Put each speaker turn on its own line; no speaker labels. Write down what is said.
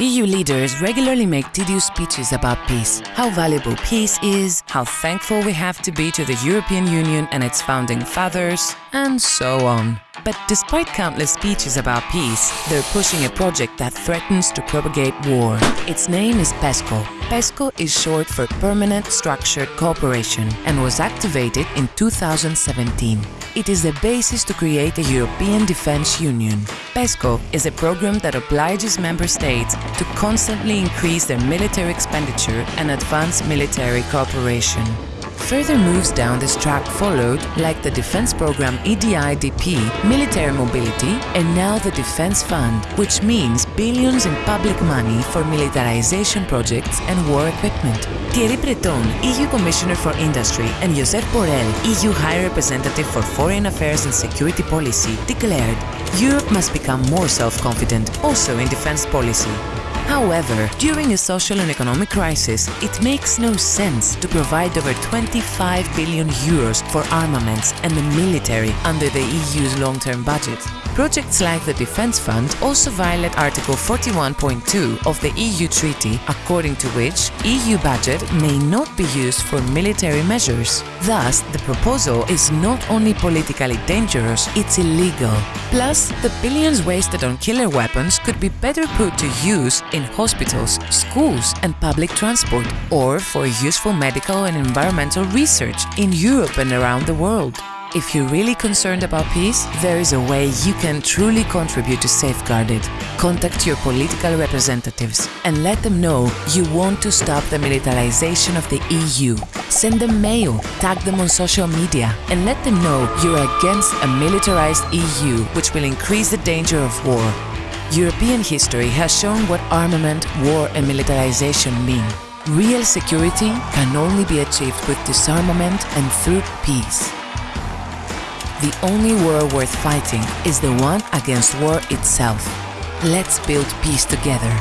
EU leaders regularly make tedious speeches about peace, how valuable peace is, how thankful we have to be to the European Union and its founding fathers, and so on. But despite countless speeches about peace, they're pushing a project that threatens to propagate war. Its name is PESCO. PESCO is short for Permanent Structured Cooperation and was activated in 2017. It is the basis to create a European Defence Union. PESCO is a program that obliges member states to constantly increase their military expenditure and advance military cooperation. Further moves down this track followed, like the defense program EDIDP, military mobility, and now the Defense Fund, which means billions in public money for militarization projects and war equipment. Thierry Breton, EU Commissioner for Industry, and Josep Borrell, EU High Representative for Foreign Affairs and Security Policy, declared Europe must become more self-confident, also in defense policy. However, during a social and economic crisis, it makes no sense to provide over 25 billion euros for armaments and the military under the EU's long-term budget. Projects like the Defence Fund also violate Article 41.2 of the EU Treaty, according to which EU budget may not be used for military measures. Thus, the proposal is not only politically dangerous, it's illegal. Plus, the billions wasted on killer weapons could be better put to use in hospitals, schools and public transport, or for useful medical and environmental research in Europe and around the world. If you're really concerned about peace, there is a way you can truly contribute to safeguard it. Contact your political representatives and let them know you want to stop the militarization of the EU. Send them mail, tag them on social media, and let them know you're against a militarized EU which will increase the danger of war. European history has shown what armament, war and militarization mean. Real security can only be achieved with disarmament and through peace. The only war worth fighting is the one against war itself. Let's build peace together.